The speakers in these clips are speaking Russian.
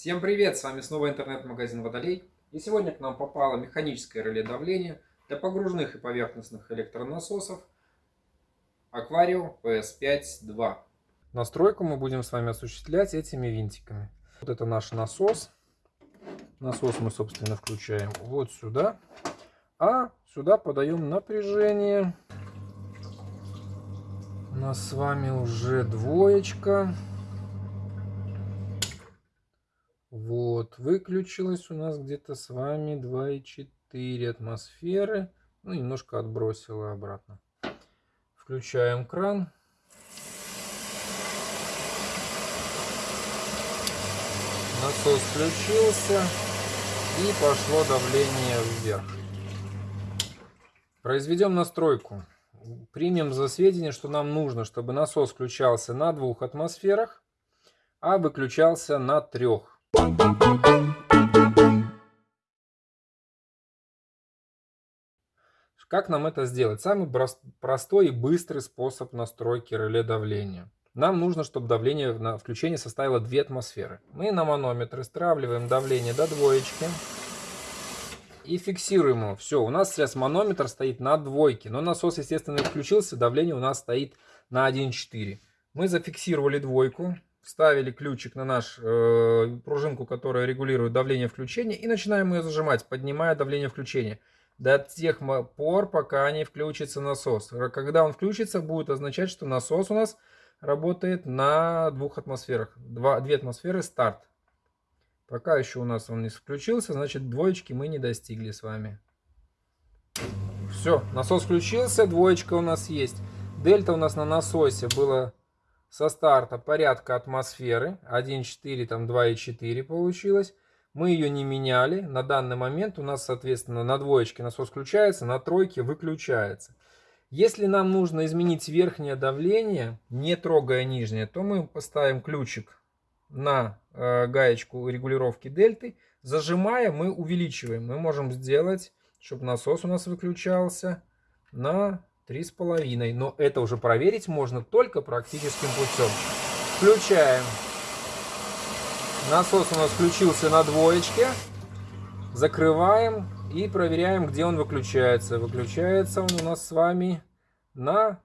Всем привет! С вами снова интернет-магазин Водолей. И сегодня к нам попало механическое реле давления для погружных и поверхностных электронасосов Aquario PS5-2. Настройку мы будем с вами осуществлять этими винтиками. Вот это наш насос. Насос мы, собственно, включаем вот сюда. А сюда подаем напряжение. У нас с вами уже двоечка. Вот, выключилось у нас где-то с вами 2,4 атмосферы. Ну, немножко отбросило обратно. Включаем кран. Насос включился и пошло давление вверх. Произведем настройку. Примем за сведение, что нам нужно, чтобы насос включался на двух атмосферах, а выключался на трех. Как нам это сделать? Самый простой и быстрый способ настройки реле давления. Нам нужно, чтобы давление на включение составило 2 атмосферы. Мы на манометр стравливаем давление до двоечки и фиксируем его. Все, у нас сейчас манометр стоит на двойке, но насос, естественно, включился, давление у нас стоит на 1,4. Мы зафиксировали двойку, вставили ключик на нашу э, пружинку, которая регулирует давление включения, и начинаем ее зажимать, поднимая давление включения до тех пор, пока не включится насос. Когда он включится, будет означать, что насос у нас работает на двух атмосферах. Два, две атмосферы старт. Пока еще у нас он не включился, значит двоечки мы не достигли с вами. Все, насос включился, двоечка у нас есть. Дельта у нас на насосе было со старта порядка атмосферы. 1,4, там 2,4 получилось. Мы ее не меняли. На данный момент у нас, соответственно, на двоечке насос включается, на тройке выключается. Если нам нужно изменить верхнее давление, не трогая нижнее, то мы поставим ключик на э, гаечку регулировки дельты. Зажимая, мы увеличиваем. Мы можем сделать, чтобы насос у нас выключался на 3,5. Но это уже проверить можно только практическим путем. Включаем. Насос у нас включился на двоечке. Закрываем и проверяем, где он выключается. Выключается он у нас с вами на,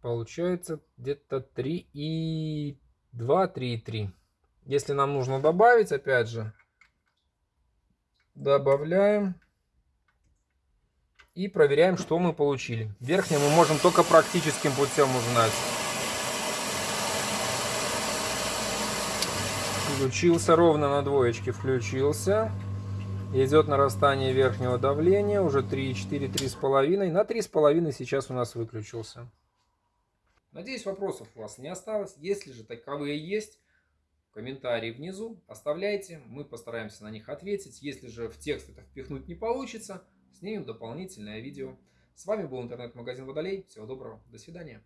получается, где-то 3,2, 3,3. Если нам нужно добавить, опять же, добавляем. И проверяем, что мы получили. Верхнее мы можем только практическим путем узнать. Включился ровно на двоечке, включился. Идет нарастание верхнего давления, уже 3,4, 3,5. На 3,5 сейчас у нас выключился. Надеюсь, вопросов у вас не осталось. Если же таковые есть, комментарии внизу оставляйте. Мы постараемся на них ответить. Если же в текст это впихнуть не получится, снимем дополнительное видео. С вами был интернет-магазин Водолей. Всего доброго. До свидания.